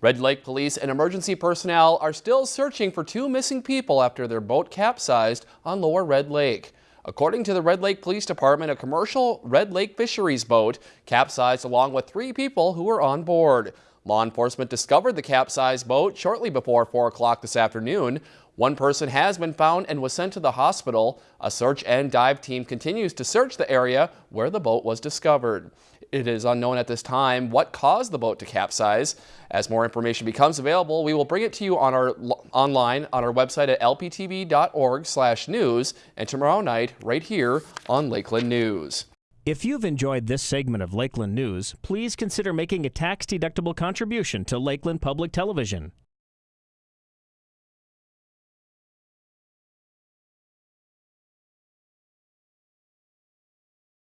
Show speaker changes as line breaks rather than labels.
Red Lake Police and emergency personnel are still searching for two missing people after their boat capsized on Lower Red Lake. According to the Red Lake Police Department, a commercial Red Lake fisheries boat capsized along with three people who were on board. Law enforcement discovered the capsized boat shortly before 4 o'clock this afternoon. One person has been found and was sent to the hospital. A search and dive team continues to search the area where the boat was discovered. It is unknown at this time what caused the boat to capsize. As more information becomes available, we will bring it to you on our online on our website at lptv.org/news and tomorrow night right here on Lakeland News.
If you've enjoyed this segment of Lakeland News, please consider making a tax-deductible contribution to Lakeland Public Television.